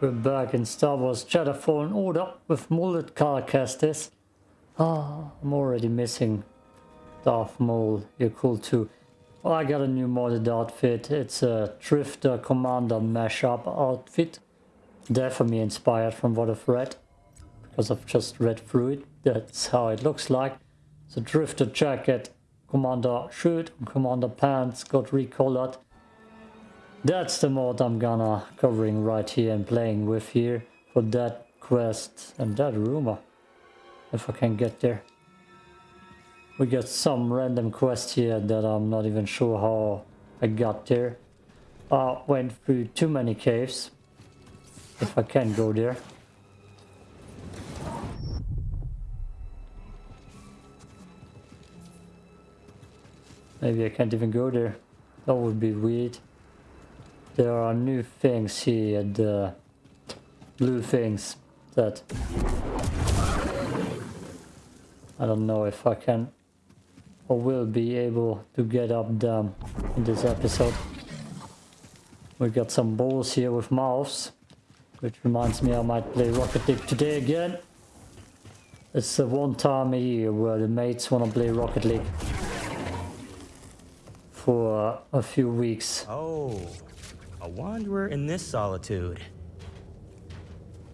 We're back in Star Wars Jedi Fallen Order with mullet Cal Kestis. Ah, I'm already missing Darth Maul. You're cool too. Oh, I got a new modded outfit. It's a Drifter Commander mashup outfit. Definitely inspired from what I've read. Because I've just read through it. That's how it looks like. A Drifter jacket, Commander shirt, Commander pants got recolored. That's the mod I'm gonna covering right here and playing with here for that quest and that rumor. If I can get there. We got some random quest here that I'm not even sure how I got there. I went through too many caves. If I can go there. Maybe I can't even go there. That would be weird. There are new things here, the uh, blue things that I don't know if I can or will be able to get up them in this episode. We got some balls here with mouths, which reminds me I might play Rocket League today again. It's the one time a year where the mates want to play Rocket League for a few weeks. Oh, a wanderer in this solitude.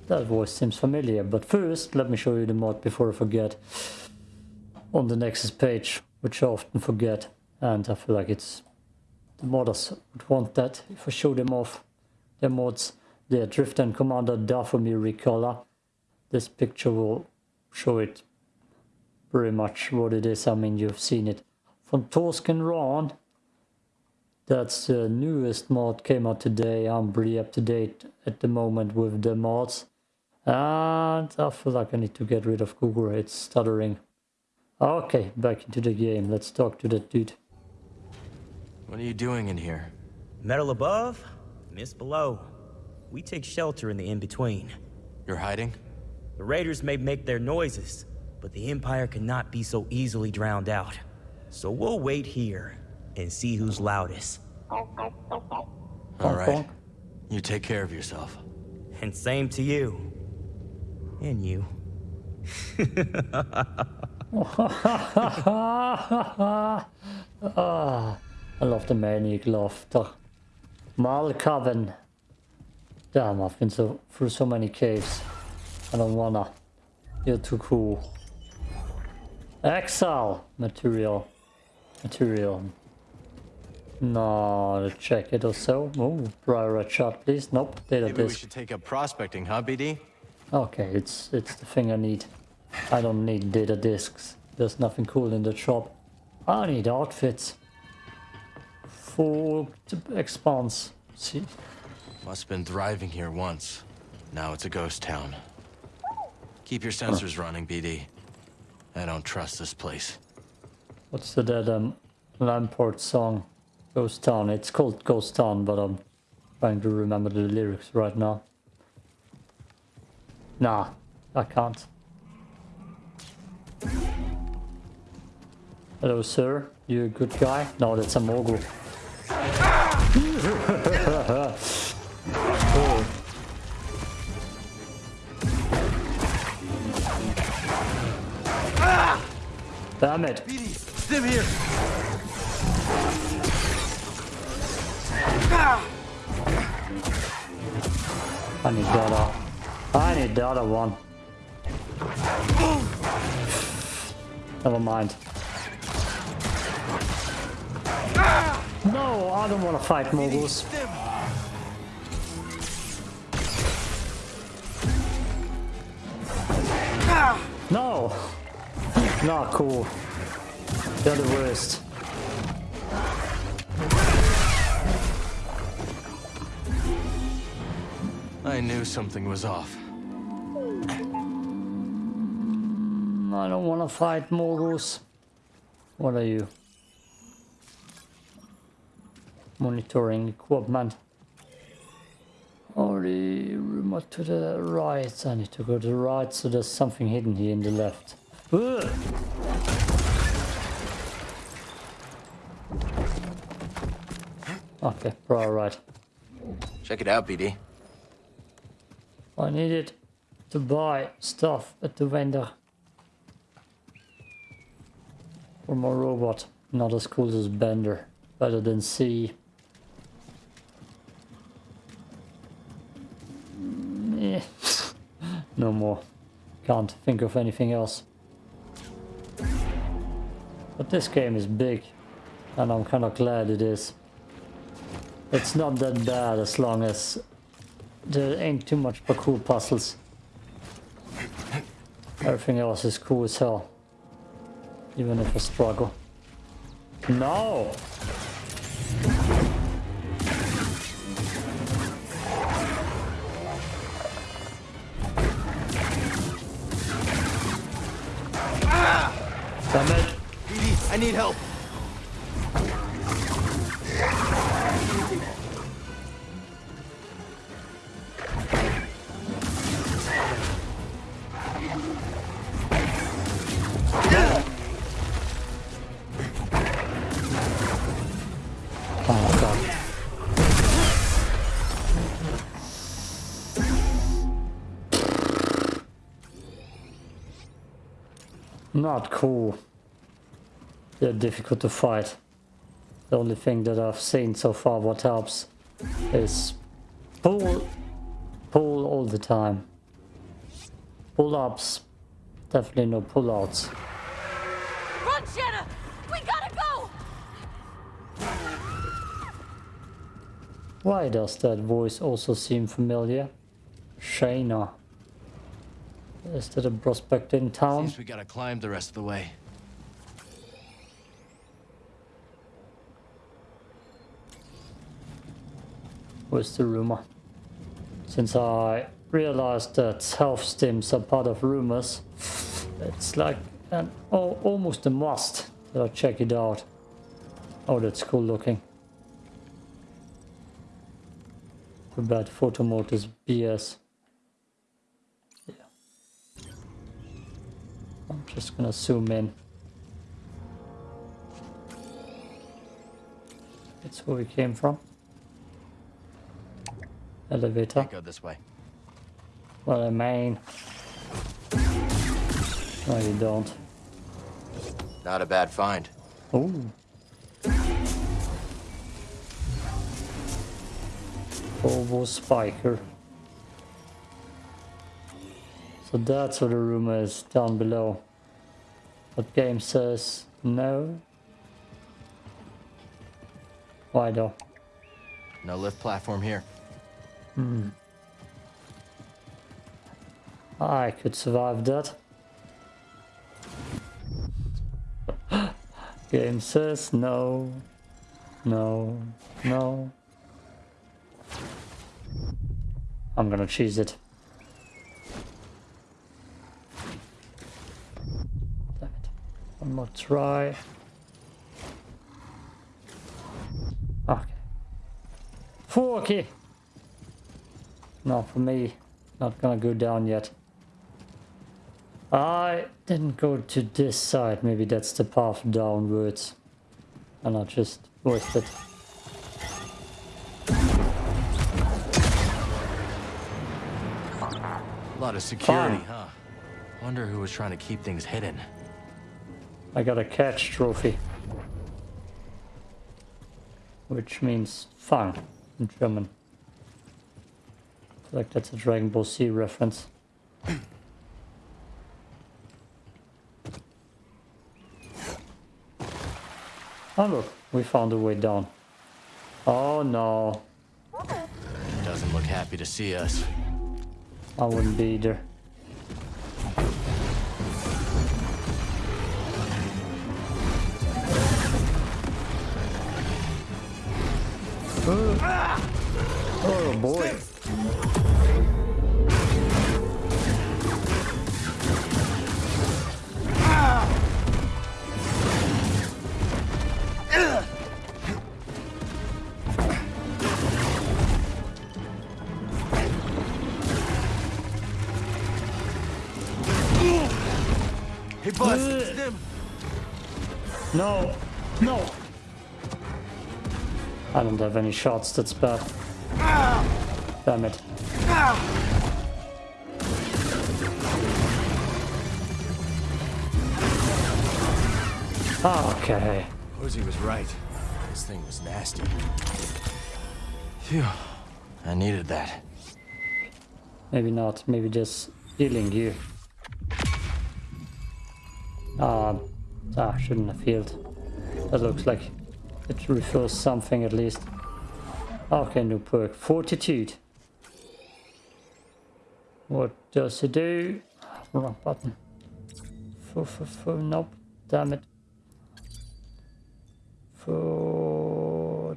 That voice seems familiar, but first let me show you the mod before I forget. On the Nexus page, which I often forget, and I feel like it's the modders would want that if I show them off their mods. The Drift and Commander Dathomir Recolor. This picture will show it pretty much what it is. I mean, you've seen it. From Torsken Ron, that's the newest mod, came out today. I'm pretty up to date at the moment with the mods. And I feel like I need to get rid of Google, it's stuttering. Okay, back into the game. Let's talk to that dude. What are you doing in here? Metal above, mist below. We take shelter in the in-between. You're hiding? The raiders may make their noises, but the Empire cannot be so easily drowned out. So we'll wait here and see who's loudest. All right. You take care of yourself. And same to you. And you. ah, I love the maniac laughter. Malkaven. Damn, I've been so through so many caves. I don't wanna. You're too cool. Exile material. Material. No, check it or so. Oh, prior shot, please. Nope, data Maybe disk. we should take up prospecting, huh, BD? Okay, it's it's the thing I need. I don't need data disks. There's nothing cool in the shop. I need outfits. Full expanse. See? Must have been thriving here once. Now it's a ghost town. Keep your sensors running, BD. I don't trust this place. What's the dead um, Lambert song? Ghost Town. It's called Ghost Town, but I'm trying to remember the lyrics right now. Nah, I can't. Hello, sir. You a good guy? No, that's a mogul. Damn it. Stim here! I need the other. I need the other one. Never mind. No, I don't want to fight moguls. No! Not cool. They're the worst. I knew something was off. I don't want to fight moguls. What are you? Monitoring equipment. Or the remote to the right. I need to go to the right, so there's something hidden here in the left. Ugh. Okay, right, right. Check it out, BD. I needed to buy stuff at the vendor. For my robot. Not as cool as Bender. Better than C. Eh. no more. Can't think of anything else. But this game is big. And I'm kind of glad it is. It's not that bad as long as there ain't too much cool puzzles. Everything else is cool as hell. Even if I struggle. No! Damn it! BD, I need help. Not cool. They're difficult to fight. The only thing that I've seen so far what helps is pull, pull all the time. Pull ups, definitely no pull outs. Run, Shanna! We gotta go! Why does that voice also seem familiar? Shayna. Is that a prospect in town? Seems we gotta climb the rest of the way. Where's the rumor? Since I realized that health stims are part of rumors, it's like an oh, almost a must that I check it out. Oh, that's cool looking. Too bad photo mode is BS. I'm just gonna zoom in. That's where we came from. Elevator. Can't go this way. Well, I mean. No, you don't. Not a bad find. Ooh. Volvo Spiker. So that's what the rumor is down below. But game says no. Why though? No lift platform here. Hmm. I could survive that. Game says no, no, no. I'm gonna cheese it. Damn it. One more try. Okay. Forky! Not for me. Not gonna go down yet. I didn't go to this side. Maybe that's the path downwards. And I just wasted. A lot of security, Fine. huh? Wonder who was trying to keep things hidden. I got a catch trophy. Which means fun in German. I feel like that's a Dragon Ball Z reference. Oh look, we found a way down. Oh no, Doesn't look happy to see us. I wouldn't be either. Oh boy. Hey, Buzz, Ugh. it's them. No, no. I don't have any shots, that's bad damit. Okay. Posey was right. This thing was nasty. Phew. I needed that. Maybe not. Maybe just healing you. Uh, ah, shouldn't have healed. That looks like it refills something at least. Okay, new perk. Fortitude. What does it do? Wrong button. F -f -f nope. Damn it. Fortitude.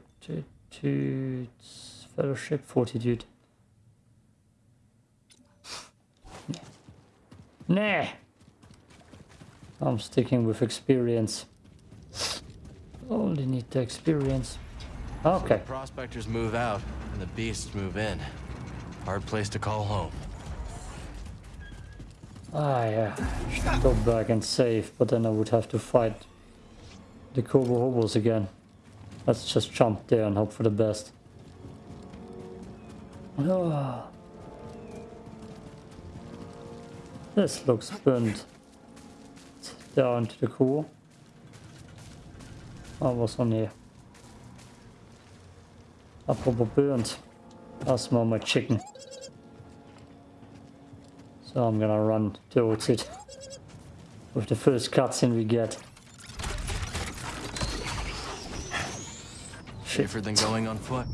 Fellowship. Fortitude. Nah. I'm sticking with experience. Only need the experience. Okay. The prospectors move out, and the beasts move in. Hard place to call home. Ah, yeah. Should go back and save, but then I would have to fight the Koboh Hobos again. Let's just jump there and hope for the best. Ah. This looks burnt down to the core. Oh, what's on here? I Apropos burnt. I smell my chicken. So I'm gonna run towards it. With the first cutscene we get. Safer than going on foot.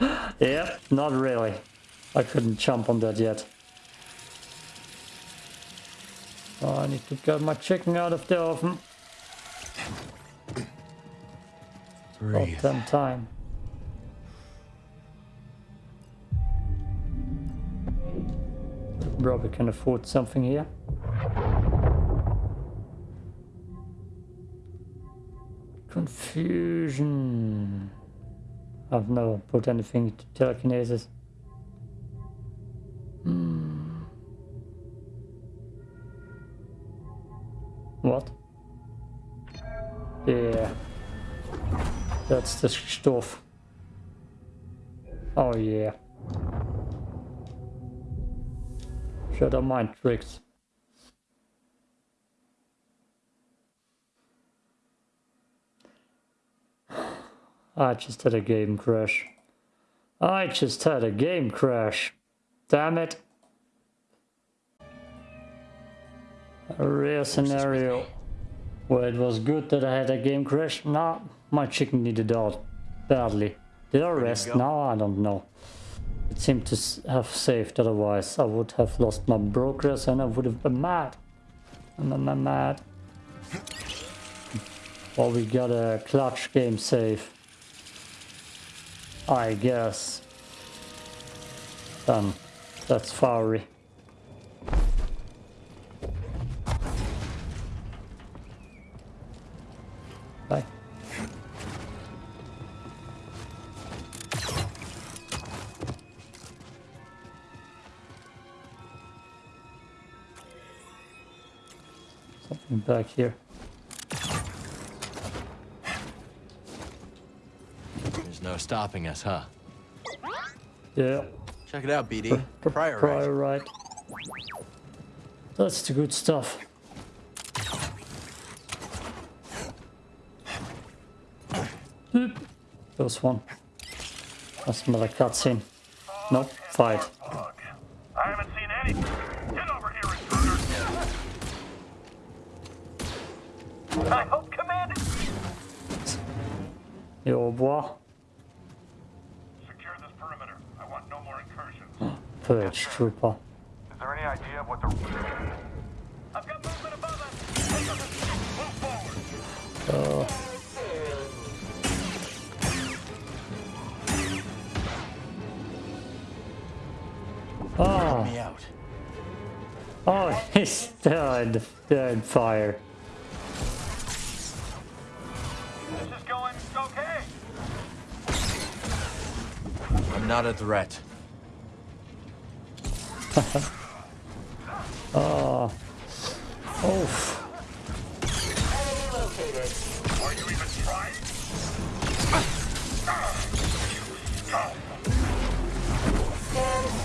Yeah, not really. I couldn't jump on that yet. Oh, I need to get my chicken out of the oven. Breathe. Goddamn time. Probably can afford something here. Confusion. I've never put anything to telekinesis. Hmm. What? Yeah. That's the stuff. Oh yeah. Up mind tricks. I just had a game crash. I just had a game crash. Damn it. A rare scenario where it was good that I had a game crash. Nah, my chicken needed out badly. Did I rest? go? No, I don't know. It seemed to have saved, otherwise I would have lost my progress and I would have been mad. I'm, mad. Well, we got a clutch game save. I guess. Done. That's fiery. Back here. There's no stopping us, huh? Yeah. Check it out, BD. Priorite. Prior right. That's the good stuff. Boop. There's one. I smell a cutscene. Nope, fight. Ah, got movement above us. Move forward. Oh, Me out. oh, he's dead. Dead fire. I'm not a threat. Oh. Oof. Are you even trying?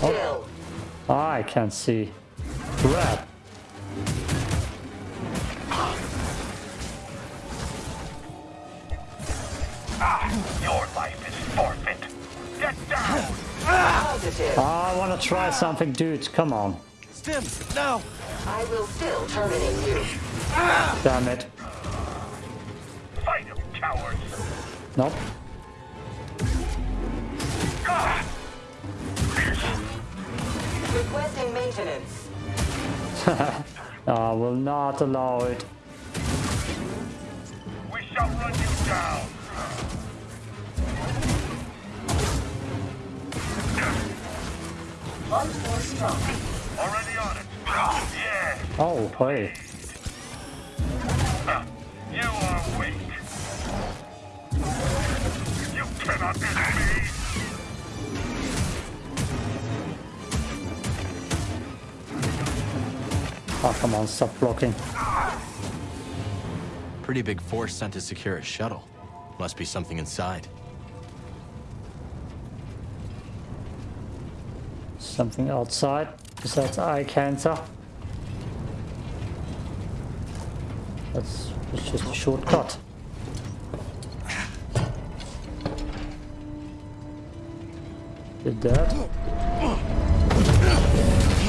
Oh. I can't see. Crap. Try something, dude. Come on. Stims, no! I will still terminate you. Damn it. Fight him, cowards! Nope. Requesting maintenance. I will not allow it. We shall run you down! Oh, hey. You are weak! You cannot end me! Oh, come on, stop blocking. Pretty big force sent to secure a shuttle. Must be something inside. Something outside besides eye cancer. That's, that's just a shortcut. Did that?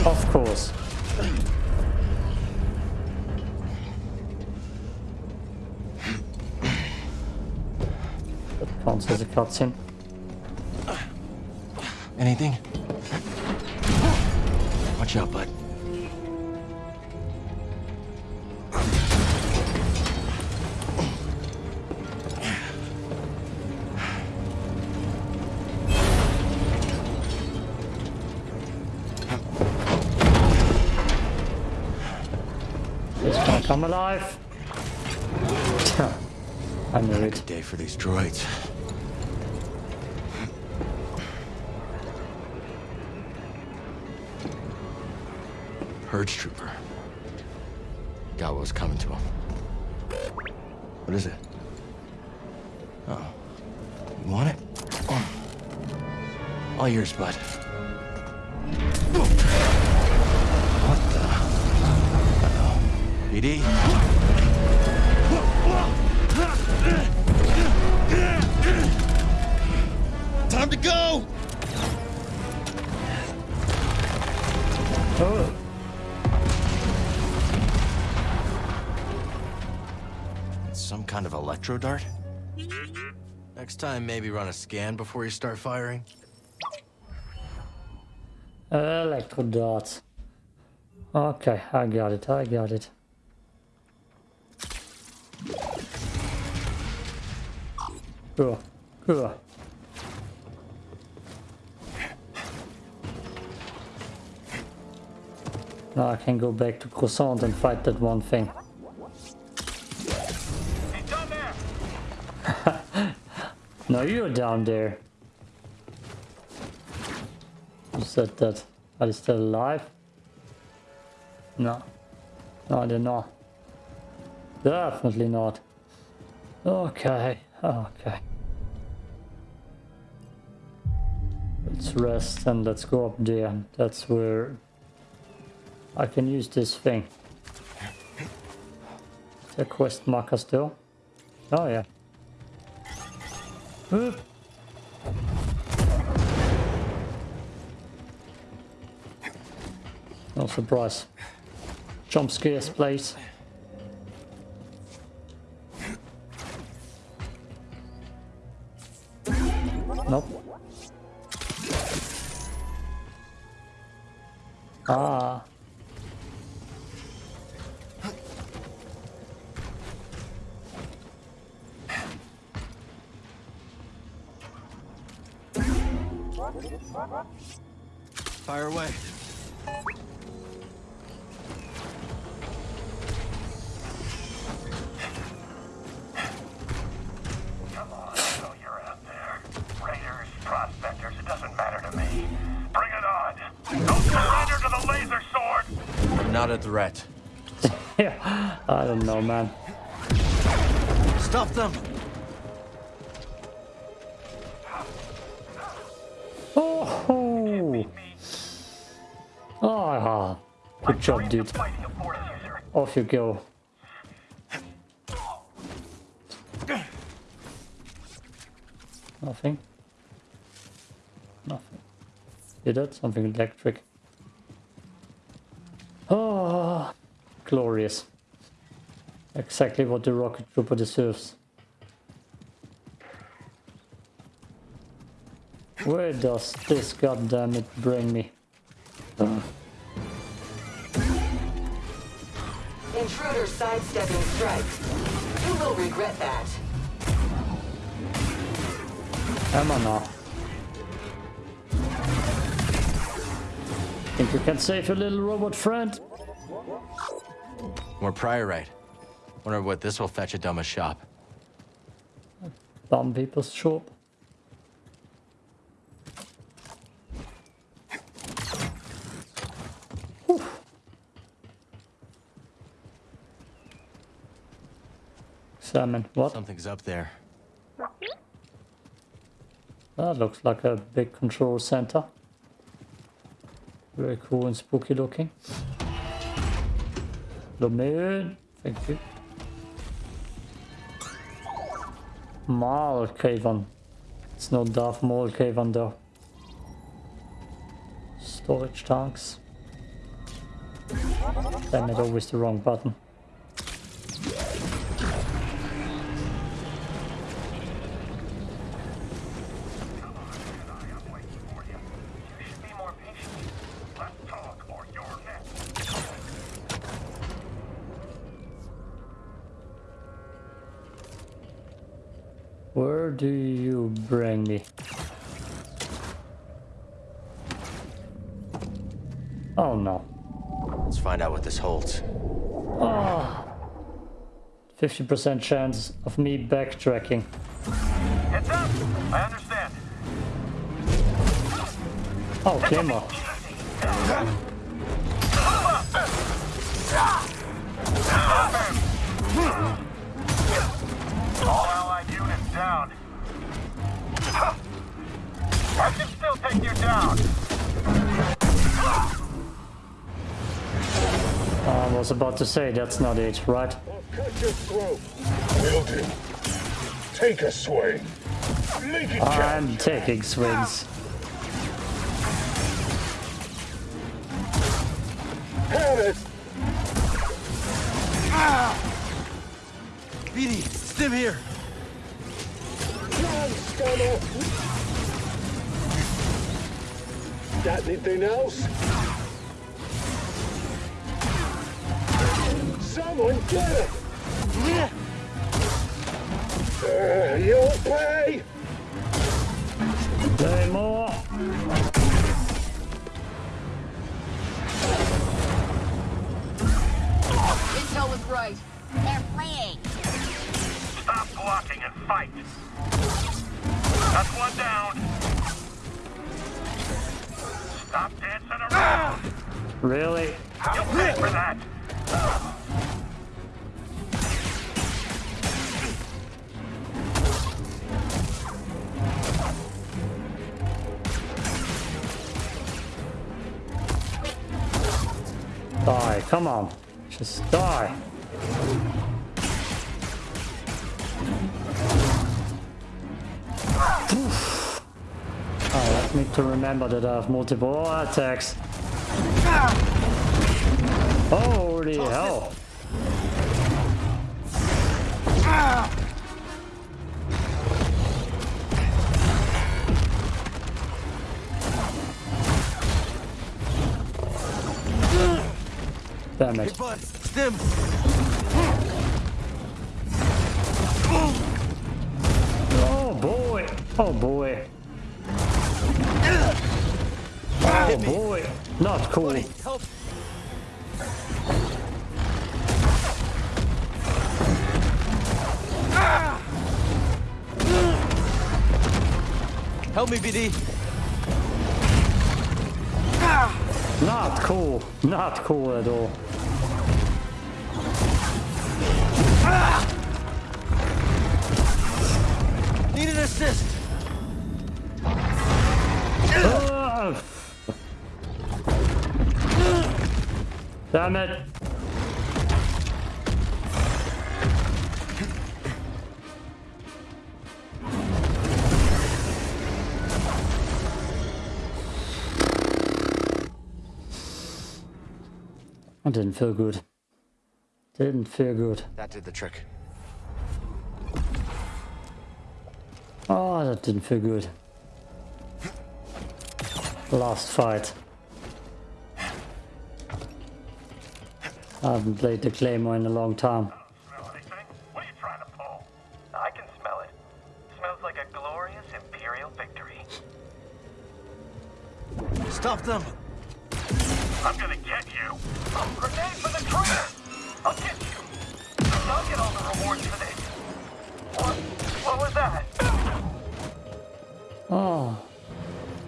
Of course. That counts as a cutscene. Anything? Watch out, bud. Come alive. I knew it. Day for these droids. Purge trooper. Got what was coming to him. What is it? Oh. You want it? Oh. All yours, bud. What the? Uh-oh. BD? Time to go! Oh, electro dart? Next time, maybe run a scan before you start firing. electro darts. Okay, I got it. I got it. Cool. Cool. Now I can go back to Croissant and fight that one thing. No, you're down there. You said that? Are they still alive? No. No, they're not. Definitely not. Okay, okay. Let's rest and let's go up there. That's where I can use this thing. Is quest marker still? Oh yeah. Whoop. No surprise. Jump scares, please. Nope. Ah. Not a threat. Yeah, I don't know, man. Stop them! Oh, ah, good job, dude. Fighting a force user. Off you go. Nothing. Nothing. did it? Something electric. Oh, glorious. Exactly what the rocket trooper deserves. Where does this goddammit bring me? Uh, Intruder sidestepping strikes. You will regret that. am I now? Think you can save your little robot friend? More priorite. Wonder what this will fetch at Doma's shop. Dumb people's shop. Salmon, what? Something's up there. That looks like a big control center. Very cool and spooky looking. The moon, thank you. Maul Caven. It's not Darth Maul Caven though. Storage tanks. Damn it, always the wrong button. What this holds. Ah. 50% chance of me backtracking. Heads up! I understand. Oh, Claymore. All allied units down. I can still take you down. I was about to say that's not it, right? Cut your throat. Take a swing. Make it count. I'm taking swings. Have it. Ah! BD, stim here. Run, scummer. Got anything else? Someone get it. Uh, you'll pay. Claymore! Intel was right. They're fleeing. Stop blocking and fight. That's one down. Stop dancing around. Really? You'll pay for that. Die, come on. Just die. Oof. I need to remember that I have multiple attacks. Holy hell. Ah. Damn it. Oh boy! Oh boy! Oh boy! Not cool. Help. Help me, BD. Not cool. Not cool at all. Need an assist. Ah! Damn it! I didn't feel good. Didn't feel good. That did the trick. Oh, that didn't feel good. Last fight. I haven't played the Claymore in a long time. Smell anything? What are you trying to pull? I can smell it. Smells like a glorious Imperial victory. Stop them! I'm gonna get you. A grenade for the traitor! I'll get you. I'll get all the rewards for this. What? What was that? Ah, oh,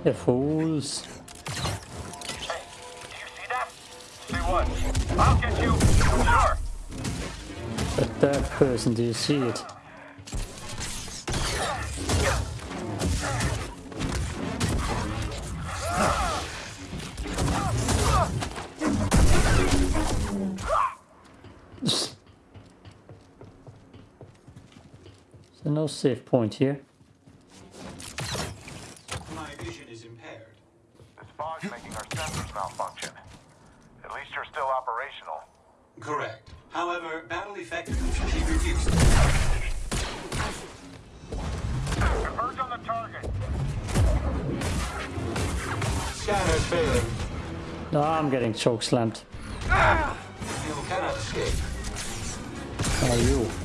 you fools. Hey, do you see that? See what? I'll get you. Sure. But that person, do you see it? No save point here. My vision is impaired. This fog's making our sensors malfunction. At least you're still operational. Correct. However, battle effectiveness should be reduced. Converge on the target. Scanners failing. No, I'm getting choke slammed. You cannot escape. Are you?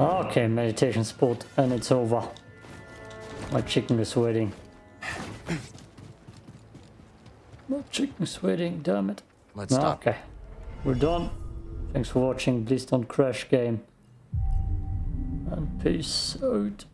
Okay, meditation spot, and it's over. My chicken is sweating. My chicken is sweating, damn it. Let's stop. Okay, we're done. Thanks for watching. Please don't crash game. And peace out.